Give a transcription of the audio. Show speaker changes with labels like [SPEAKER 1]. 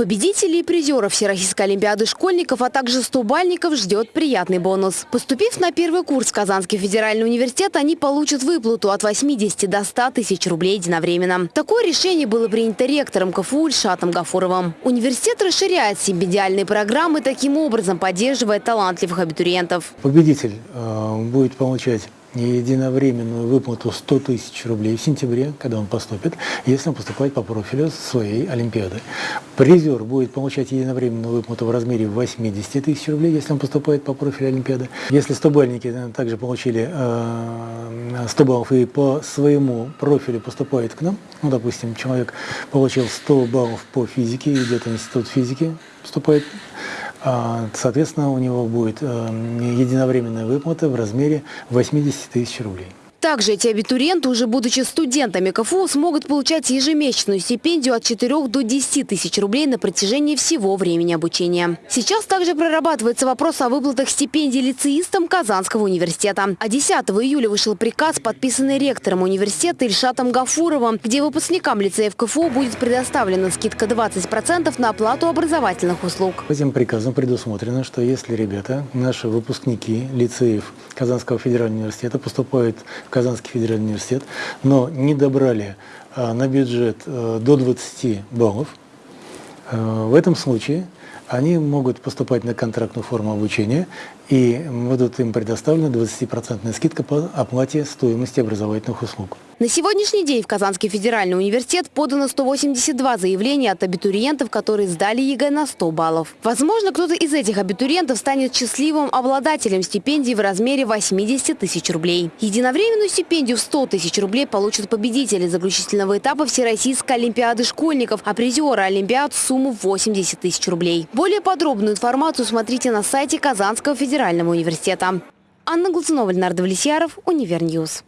[SPEAKER 1] Победителей и призеров Всероссийской Олимпиады школьников, а также стубальников ждет приятный бонус. Поступив на первый курс Казанский федеральный университет, они получат выплату от 80 до 100 тысяч рублей единовременно. Такое решение было принято ректором КФУ Ильшатом Гафуровым. Университет расширяет стипендиальные программы, таким образом поддерживая талантливых абитуриентов.
[SPEAKER 2] Победитель э, будет получать единовременную выплату 100 тысяч рублей в сентябре, когда он поступит, если он поступает по профилю своей Олимпиады. Призер будет получать единовременную выплату в размере 80 тысяч рублей, если он поступает по профилю Олимпиады. Если стобальники также получили 100 баллов и по своему профилю поступают к нам, ну, допустим, человек получил 100 баллов по физике, идет в институт физики, поступает соответственно, у него будет э, единовременная выплата в размере 80 тысяч рублей.
[SPEAKER 1] Также эти абитуриенты, уже будучи студентами КФУ, смогут получать ежемесячную стипендию от 4 до 10 тысяч рублей на протяжении всего времени обучения. Сейчас также прорабатывается вопрос о выплатах стипендий лицеистам Казанского университета. А 10 июля вышел приказ, подписанный ректором университета Ильшатом Гафуровым, где выпускникам лицеев КФУ будет предоставлена скидка 20% на оплату образовательных услуг.
[SPEAKER 2] Этим приказом предусмотрено, что если ребята, наши выпускники лицеев Казанского федерального университета поступают Казанский федеральный университет, но не добрали а, на бюджет а, до 20 баллов, а, в этом случае они могут поступать на контрактную форму обучения и будут им предоставлена 20% скидка по оплате стоимости образовательных услуг.
[SPEAKER 1] На сегодняшний день в Казанский федеральный университет подано 182 заявления от абитуриентов, которые сдали ЕГЭ на 100 баллов. Возможно, кто-то из этих абитуриентов станет счастливым обладателем стипендии в размере 80 тысяч рублей. Единовременную стипендию в 100 тысяч рублей получат победители заключительного этапа Всероссийской Олимпиады школьников, а призеры Олимпиад – сумму 80 тысяч рублей. Более подробную информацию смотрите на сайте Казанского федерального университета. Анна Глазунова, Леонард Влесьяров, Универньюз.